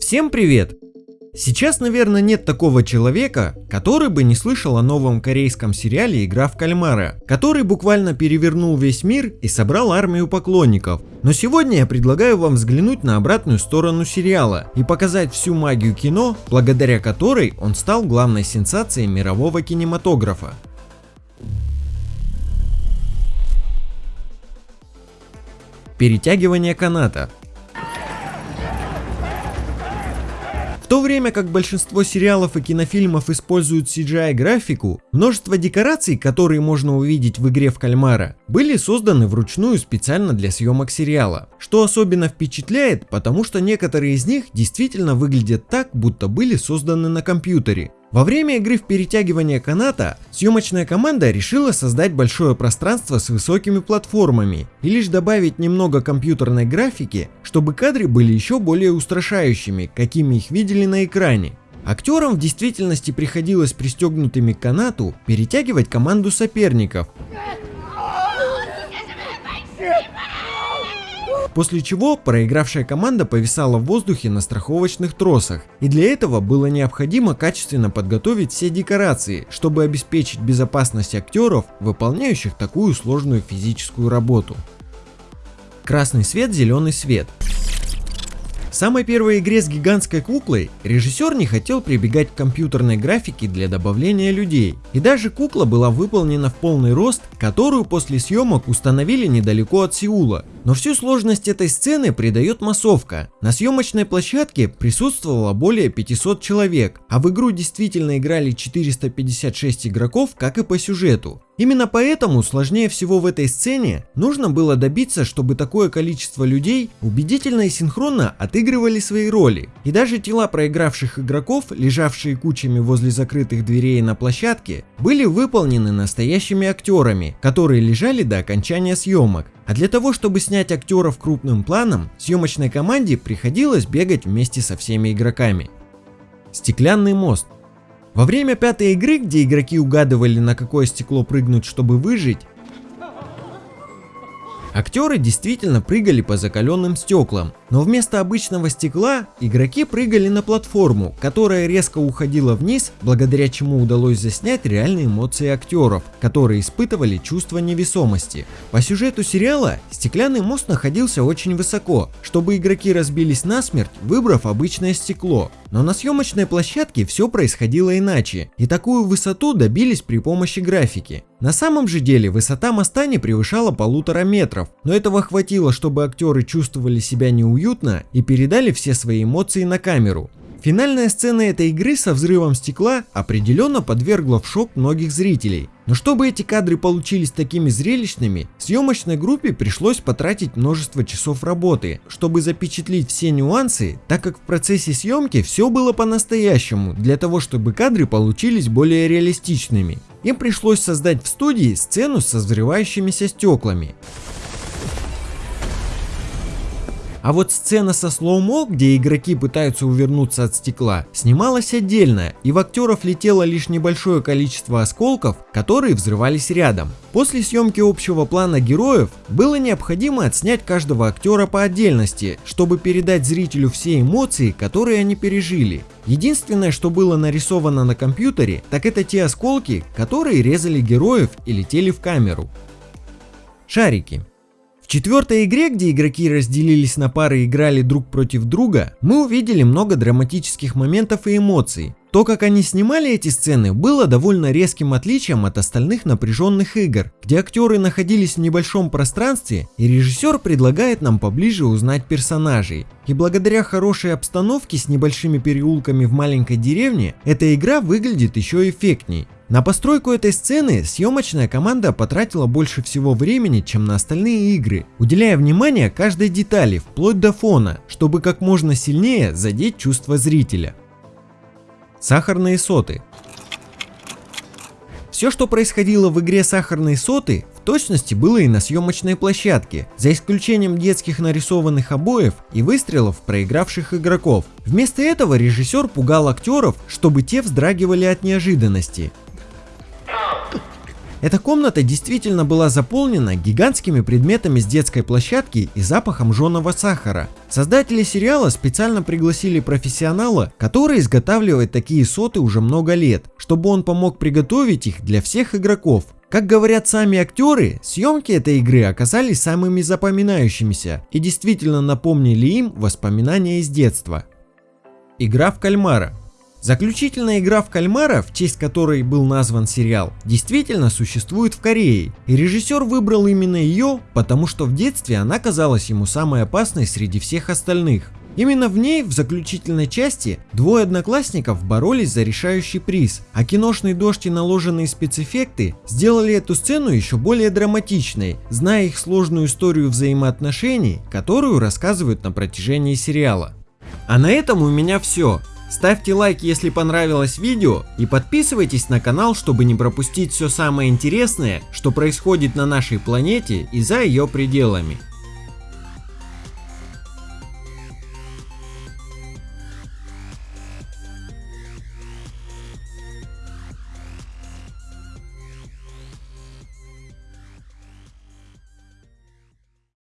Всем привет! Сейчас, наверное, нет такого человека, который бы не слышал о новом корейском сериале «Игра в кальмара», который буквально перевернул весь мир и собрал армию поклонников. Но сегодня я предлагаю вам взглянуть на обратную сторону сериала и показать всю магию кино, благодаря которой он стал главной сенсацией мирового кинематографа. Перетягивание каната то время как большинство сериалов и кинофильмов используют CGI графику, множество декораций, которые можно увидеть в игре в кальмара, были созданы вручную специально для съемок сериала. Что особенно впечатляет, потому что некоторые из них действительно выглядят так, будто были созданы на компьютере. Во время игры в перетягивание каната съемочная команда решила создать большое пространство с высокими платформами и лишь добавить немного компьютерной графики, чтобы кадры были еще более устрашающими, какими их видели на экране. Актерам в действительности приходилось пристегнутыми к канату перетягивать команду соперников, После чего проигравшая команда повисала в воздухе на страховочных тросах. И для этого было необходимо качественно подготовить все декорации, чтобы обеспечить безопасность актеров, выполняющих такую сложную физическую работу. Красный свет, зеленый свет. В самой первой игре с гигантской куклой режиссер не хотел прибегать к компьютерной графике для добавления людей. И даже кукла была выполнена в полный рост, которую после съемок установили недалеко от Сеула. Но всю сложность этой сцены придает массовка. На съемочной площадке присутствовало более 500 человек, а в игру действительно играли 456 игроков, как и по сюжету. Именно поэтому сложнее всего в этой сцене нужно было добиться, чтобы такое количество людей убедительно и синхронно отыгрывали свои роли. И даже тела проигравших игроков, лежавшие кучами возле закрытых дверей на площадке, были выполнены настоящими актерами, которые лежали до окончания съемок. А для того, чтобы снять актеров крупным планом, съемочной команде приходилось бегать вместе со всеми игроками. Стеклянный мост во время пятой игры, где игроки угадывали на какое стекло прыгнуть, чтобы выжить, Актеры действительно прыгали по закаленным стеклам, но вместо обычного стекла игроки прыгали на платформу, которая резко уходила вниз, благодаря чему удалось заснять реальные эмоции актеров, которые испытывали чувство невесомости. По сюжету сериала стеклянный мост находился очень высоко, чтобы игроки разбились насмерть, выбрав обычное стекло. Но на съемочной площадке все происходило иначе, и такую высоту добились при помощи графики. На самом же деле высота моста не превышала полутора метров, но этого хватило, чтобы актеры чувствовали себя неуютно и передали все свои эмоции на камеру. Финальная сцена этой игры со взрывом стекла определенно подвергла в шок многих зрителей. Но чтобы эти кадры получились такими зрелищными, съемочной группе пришлось потратить множество часов работы, чтобы запечатлить все нюансы, так как в процессе съемки все было по-настоящему, для того чтобы кадры получились более реалистичными. Им пришлось создать в студии сцену со взрывающимися стеклами. А вот сцена со слоумо, где игроки пытаются увернуться от стекла, снималась отдельно, и в актеров летело лишь небольшое количество осколков, которые взрывались рядом. После съемки общего плана героев было необходимо отснять каждого актера по отдельности, чтобы передать зрителю все эмоции, которые они пережили. Единственное, что было нарисовано на компьютере, так это те осколки, которые резали героев и летели в камеру. Шарики четвертой игре, где игроки разделились на пары и играли друг против друга, мы увидели много драматических моментов и эмоций. То, как они снимали эти сцены, было довольно резким отличием от остальных напряженных игр, где актеры находились в небольшом пространстве и режиссер предлагает нам поближе узнать персонажей. И благодаря хорошей обстановке с небольшими переулками в маленькой деревне, эта игра выглядит еще эффектней. На постройку этой сцены съемочная команда потратила больше всего времени, чем на остальные игры, уделяя внимание каждой детали, вплоть до фона, чтобы как можно сильнее задеть чувство зрителя. Сахарные соты все, что происходило в игре «Сахарные соты», в точности было и на съемочной площадке, за исключением детских нарисованных обоев и выстрелов проигравших игроков. Вместо этого режиссер пугал актеров, чтобы те вздрагивали от неожиданности. Эта комната действительно была заполнена гигантскими предметами с детской площадки и запахом жженого сахара. Создатели сериала специально пригласили профессионала, который изготавливает такие соты уже много лет, чтобы он помог приготовить их для всех игроков. Как говорят сами актеры, съемки этой игры оказались самыми запоминающимися и действительно напомнили им воспоминания из детства. Игра в кальмара. Заключительная игра в кальмара, в честь которой был назван сериал, действительно существует в Корее, и режиссер выбрал именно ее, потому что в детстве она казалась ему самой опасной среди всех остальных. Именно в ней, в заключительной части, двое одноклассников боролись за решающий приз, а киношный дождь и наложенные спецэффекты сделали эту сцену еще более драматичной, зная их сложную историю взаимоотношений, которую рассказывают на протяжении сериала. А на этом у меня все. Ставьте лайк, если понравилось видео и подписывайтесь на канал, чтобы не пропустить все самое интересное, что происходит на нашей планете и за ее пределами.